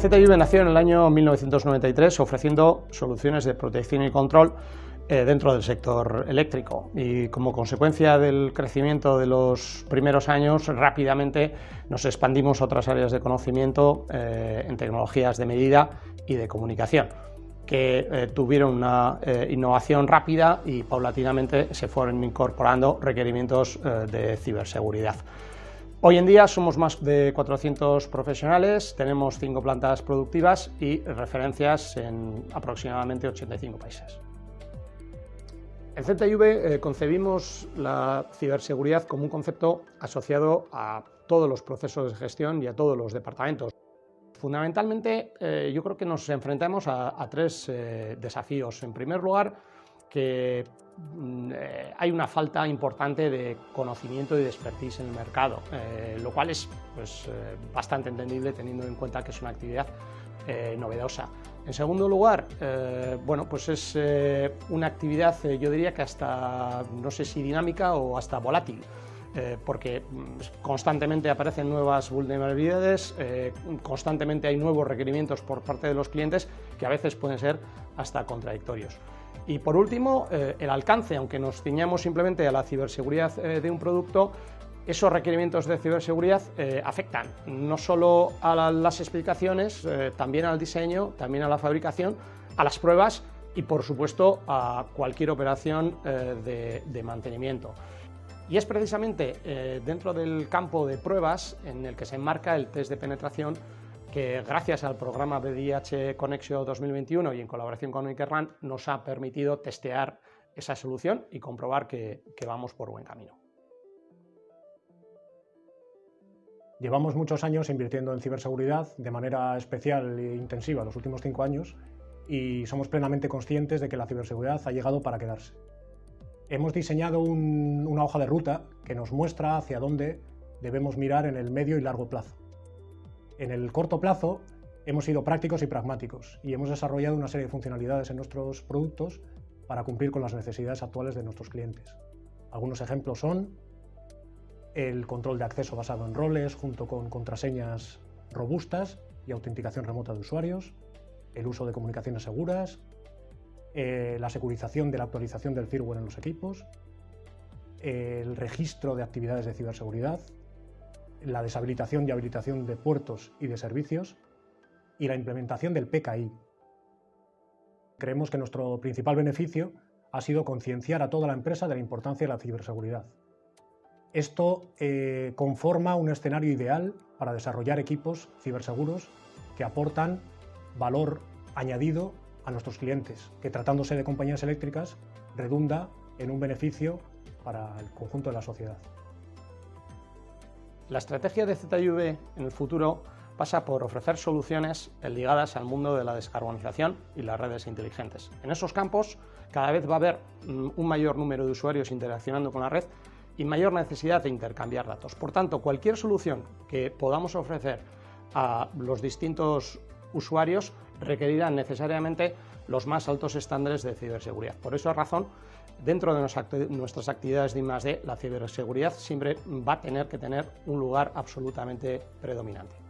ZIV nació en el año 1993 ofreciendo soluciones de protección y control eh, dentro del sector eléctrico y como consecuencia del crecimiento de los primeros años rápidamente nos expandimos a otras áreas de conocimiento eh, en tecnologías de medida y de comunicación que eh, tuvieron una innovación rápida y paulatinamente se fueron incorporando requerimientos de ciberseguridad. Hoy en día somos más de 400 profesionales, tenemos cinco plantas productivas y referencias en aproximadamente 85 países. En ZIV eh, concebimos la ciberseguridad como un concepto asociado a todos los procesos de gestión y a todos los departamentos. Fundamentalmente, eh, yo creo que nos enfrentamos a, tres eh, desafíos. En primer lugar, que hay una falta importante de conocimiento y de expertise en el mercado, eh, lo cual es pues, eh, bastante entendible teniendo en cuenta que es una actividad novedosa. En segundo lugar, bueno, pues es una actividad, yo diría que hasta, no sé si dinámica o hasta volátil. porque mm, constantemente aparecen nuevas vulnerabilidades, constantemente hay nuevos requerimientos por parte de los clientes que a veces pueden ser hasta contradictorios. Y por último, eh, el alcance, aunque nos ciñamos simplemente a la ciberseguridad eh, de un producto, esos requerimientos de ciberseguridad eh, afectan no solo a las explicaciones, también al diseño, también a la fabricación, a las pruebas y por supuesto a cualquier operación de, de, mantenimiento. Y es precisamente dentro del campo de pruebas en el que se enmarca el test de penetración que gracias al programa BDIH Conexio 2021 y en colaboración con Ikerran nos ha permitido testear esa solución y comprobar que, vamos por buen camino. Llevamos muchos años invirtiendo en ciberseguridad de manera especial e intensiva los últimos cinco años y somos plenamente conscientes de que la ciberseguridad ha llegado para quedarse. Hemos diseñado una hoja de ruta que nos muestra hacia dónde debemos mirar en el medio y largo plazo. En el corto plazo hemos sido prácticos y pragmáticos y hemos desarrollado una serie de funcionalidades en nuestros productos para cumplir con las necesidades actuales de nuestros clientes. Algunos ejemplos son el control de acceso basado en roles junto con contraseñas robustas y autenticación remota de usuarios, el uso de comunicaciones seguras, eh, la securización de la actualización del firmware en los equipos, el registro de actividades de ciberseguridad, la deshabilitación y habilitación de puertos y de servicios y la implementación del PKI. Creemos que nuestro principal beneficio ha sido concienciar a toda la empresa de la importancia de la ciberseguridad. Esto eh, conforma un escenario ideal para desarrollar equipos ciberseguros que aportan valor añadido a nuestros clientes, que tratándose de compañías eléctricas redunda en un beneficio para el conjunto de la sociedad. La estrategia de ZIV en el futuro pasa por ofrecer soluciones ligadas al mundo de la descarbonización y las redes inteligentes. En esos campos cada vez va a haber mm, un mayor número de usuarios interaccionando con la red y mayor necesidad de intercambiar datos. Por tanto, cualquier solución que podamos ofrecer a los distintos usuarios requerirá necesariamente los más altos estándares de ciberseguridad. Por esa razón, dentro de nuestras actividades de la ciberseguridad siempre va a tener que tener un lugar absolutamente predominante.